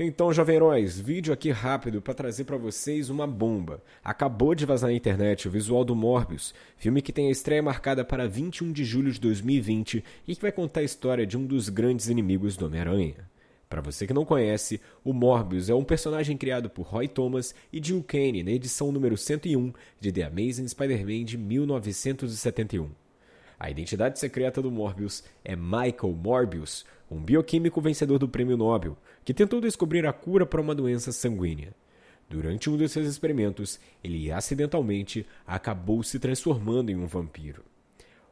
Então, jovem heróis, vídeo aqui rápido para trazer para vocês uma bomba. Acabou de vazar na internet o visual do Morbius, filme que tem a estreia marcada para 21 de julho de 2020 e que vai contar a história de um dos grandes inimigos do Homem-Aranha. Para você que não conhece, o Morbius é um personagem criado por Roy Thomas e Jill Kane na edição número 101 de The Amazing Spider-Man de 1971. A identidade secreta do Morbius é Michael Morbius, um bioquímico vencedor do Prêmio Nobel, que tentou descobrir a cura para uma doença sanguínea. Durante um de seus experimentos, ele acidentalmente acabou se transformando em um vampiro.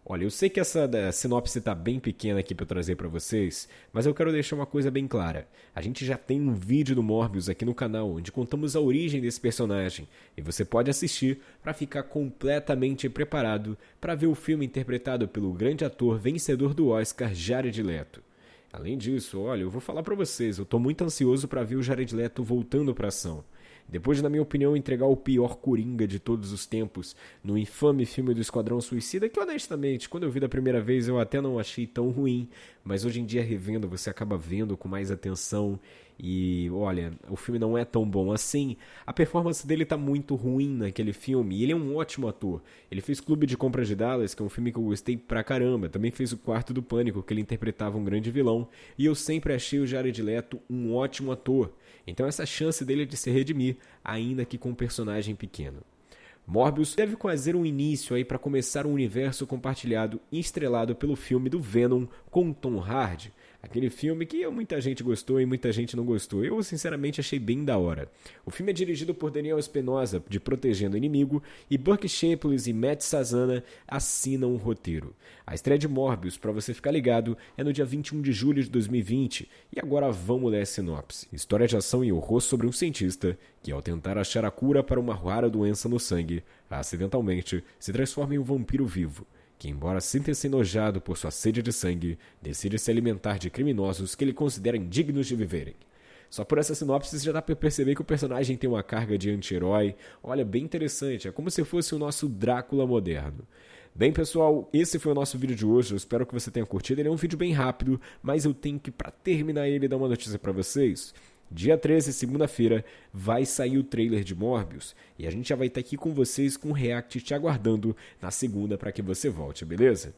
Olha, eu sei que essa sinopse está bem pequena aqui para trazer para vocês, mas eu quero deixar uma coisa bem clara. A gente já tem um vídeo do Morbius aqui no canal onde contamos a origem desse personagem e você pode assistir para ficar completamente preparado para ver o filme interpretado pelo grande ator vencedor do Oscar Jared Leto. Além disso, olha, eu vou falar para vocês, eu estou muito ansioso para ver o Jared Leto voltando para ação. Depois de, na minha opinião, entregar o pior Coringa de todos os tempos no infame filme do Esquadrão Suicida, que honestamente, quando eu vi da primeira vez eu até não achei tão ruim, mas hoje em dia revendo você acaba vendo com mais atenção e olha, o filme não é tão bom assim. A performance dele tá muito ruim naquele filme. E ele é um ótimo ator. Ele fez Clube de Compras de Dallas, que é um filme que eu gostei pra caramba. Também fez O Quarto do Pânico, que ele interpretava um grande vilão. E eu sempre achei o Jared Leto um ótimo ator. Então essa chance dele é de se redimir, ainda que com um personagem pequeno. Morbius deve fazer um início aí para começar um universo compartilhado e estrelado pelo filme do Venom com Tom Hardy, Aquele filme que muita gente gostou e muita gente não gostou. Eu, sinceramente, achei bem da hora. O filme é dirigido por Daniel Espinosa, de Protegendo o Inimigo, e Buck Shaples e Matt Sazana assinam o roteiro. A estreia de Morbius, para você ficar ligado, é no dia 21 de julho de 2020. E agora vamos ler a sinopse. História de ação e horror sobre um cientista que, ao tentar achar a cura para uma rara doença no sangue, acidentalmente se transforma em um vampiro vivo que, embora sinta-se enojado por sua sede de sangue, decide se alimentar de criminosos que ele considera indignos de viverem. Só por essa sinopse já dá para perceber que o personagem tem uma carga de anti-herói. Olha, bem interessante, é como se fosse o nosso Drácula moderno. Bem, pessoal, esse foi o nosso vídeo de hoje. Eu espero que você tenha curtido. Ele é um vídeo bem rápido, mas eu tenho que, para terminar ele, dar uma notícia para vocês. Dia 13, segunda-feira, vai sair o trailer de Morbius e a gente já vai estar aqui com vocês com o React te aguardando na segunda para que você volte, beleza?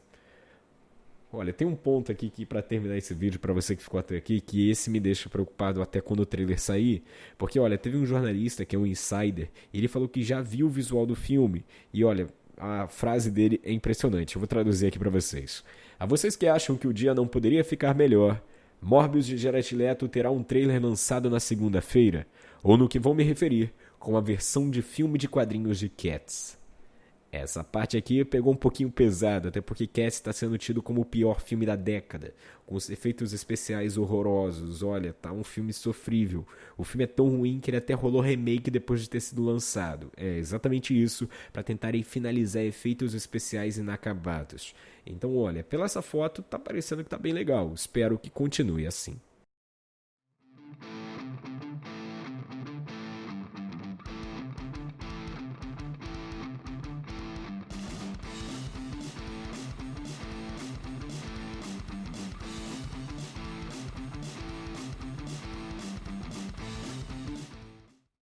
Olha, tem um ponto aqui que para terminar esse vídeo para você que ficou até aqui, que esse me deixa preocupado até quando o trailer sair, porque olha, teve um jornalista que é um insider, ele falou que já viu o visual do filme e olha, a frase dele é impressionante. Eu vou traduzir aqui para vocês. A vocês que acham que o dia não poderia ficar melhor, Morbius de Jared Leto terá um trailer lançado na segunda-feira, ou no que vou me referir, com a versão de filme de quadrinhos de Cats. Essa parte aqui pegou um pouquinho pesado, até porque Cats está sendo tido como o pior filme da década, com os efeitos especiais horrorosos. Olha, tá um filme sofrível. O filme é tão ruim que ele até rolou remake depois de ter sido lançado. É exatamente isso, para tentarem finalizar efeitos especiais inacabados. Então, olha, pela essa foto tá parecendo que tá bem legal. Espero que continue assim.